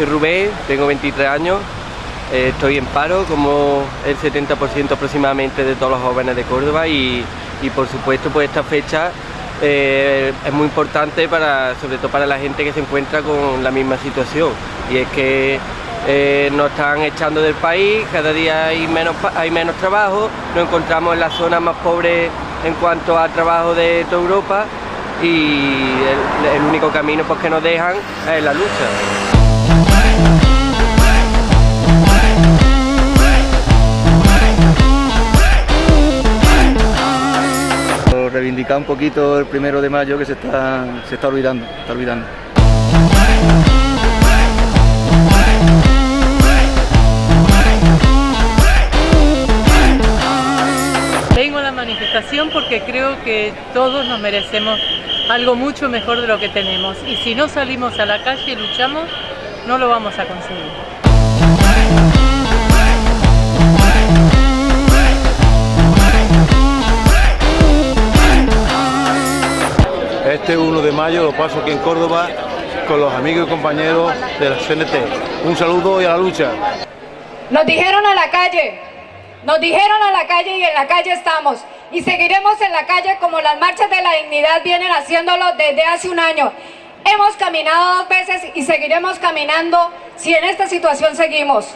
soy Rubén, tengo 23 años, eh, estoy en paro como el 70% aproximadamente de todos los jóvenes de Córdoba y, por supuesto pues esta fecha eh, es muy importante para, sobre todo para la gente que se encuentra con la misma situación y es que eh, nos están echando del país, cada día hay menos, hay menos trabajo, nos encontramos en la zona más pobre en cuanto a trabajo de toda Europa y el, único camino pues, que nos dejan es la lucha. Reivindicar un poquito el primero de mayo que se está, se está olvidando, está olvidando. manifestación porque creo que todos nos merecemos algo mucho mejor de lo que tenemos y si no salimos a la calle y luchamos, no lo vamos a conseguir. De mayo lo paso aquí en Córdoba con los amigos y compañeros de la CNT. Un saludo y a la lucha. Nos dijeron a la calle, nos dijeron a la calle y en la calle estamos. Y seguiremos en la calle como las marchas de la dignidad vienen haciéndolo desde hace un año. Hemos caminado dos veces y seguiremos caminando si en esta situación seguimos.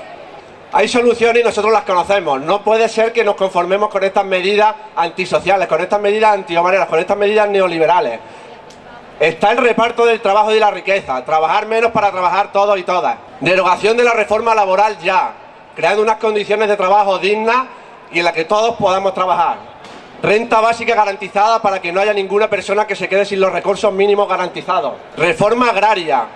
Hay soluciones y nosotros las conocemos. No puede ser que nos conformemos con estas medidas antisociales, con estas medidas antiomaneras, con estas medidas neoliberales. Está el reparto del trabajo y la riqueza, trabajar menos para trabajar todos y todas. Derogación de la reforma laboral ya, creando unas condiciones de trabajo dignas y en las que todos podamos trabajar. Renta básica garantizada para que no haya ninguna persona que se quede sin los recursos mínimos garantizados. Reforma agraria,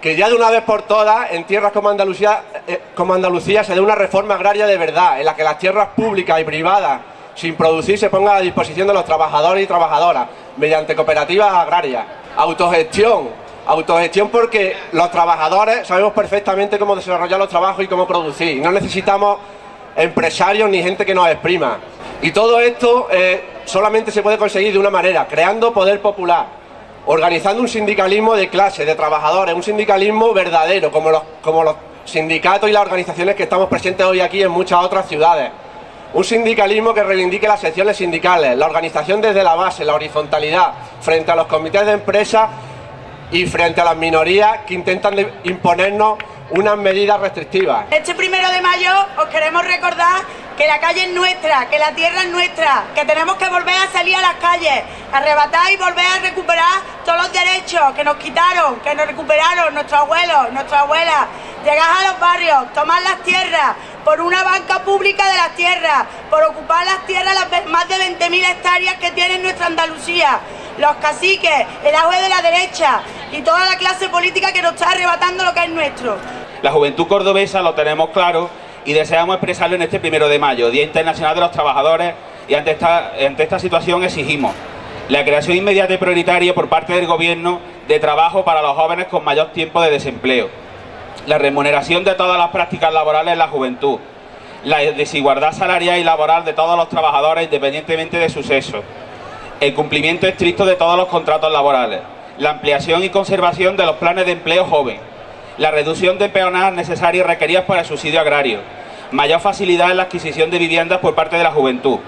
que ya de una vez por todas en tierras como Andalucía, eh, como Andalucía se dé una reforma agraria de verdad, en la que las tierras públicas y privadas sin producir se pongan a disposición de los trabajadores y trabajadoras mediante cooperativas agrarias. Autogestión, Autogestión porque los trabajadores sabemos perfectamente cómo desarrollar los trabajos y cómo producir. No necesitamos empresarios ni gente que nos exprima. Y todo esto eh, solamente se puede conseguir de una manera, creando poder popular, organizando un sindicalismo de clase, de trabajadores, un sindicalismo verdadero, como los, como los sindicatos y las organizaciones que estamos presentes hoy aquí en muchas otras ciudades. Un sindicalismo que reivindique las secciones sindicales, la organización desde la base, la horizontalidad, frente a los comités de empresa y frente a las minorías que intentan imponernos unas medidas restrictivas. Este primero de mayo os queremos recordar que la calle es nuestra, que la tierra es nuestra, que tenemos que volver a salir a las calles, arrebatar y volver a recuperar todos los derechos que nos quitaron, que nos recuperaron nuestros abuelos, nuestras abuelas, llegar a los barrios, tomar las tierras, por una banca pública de las tierras, por ocupar las tierras, las más de 20.000 hectáreas que tiene nuestra Andalucía, los caciques, el agua de la derecha y toda la clase política que nos está arrebatando lo que es nuestro. La juventud cordobesa lo tenemos claro y deseamos expresarlo en este primero de mayo, Día Internacional de los Trabajadores, y ante esta situación exigimos la creación inmediata y prioritaria por parte del Gobierno de trabajo para los jóvenes con mayor tiempo de desempleo, la remuneración de todas las prácticas laborales en la juventud, la desigualdad salarial y laboral de todos los trabajadores independientemente de su sexo, el cumplimiento estricto de todos los contratos laborales, la ampliación y conservación de los planes de empleo joven, la reducción de peonadas necesarias y requeridas para el subsidio agrario, mayor facilidad en la adquisición de viviendas por parte de la juventud.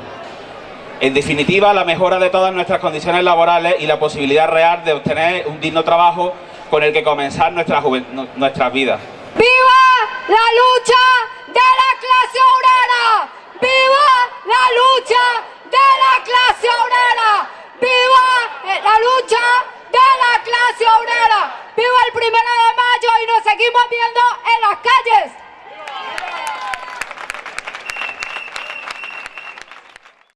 En definitiva, la mejora de todas nuestras condiciones laborales y la posibilidad real de obtener un digno trabajo con el que comenzar nuestra nuestras vidas. ¡Viva la lucha de la clase obrera! ¡Viva la lucha de la clase obrera! ¡Viva la lucha de la clase obrera! ¡Viva el primero de mayo y nos seguimos viendo en las calles!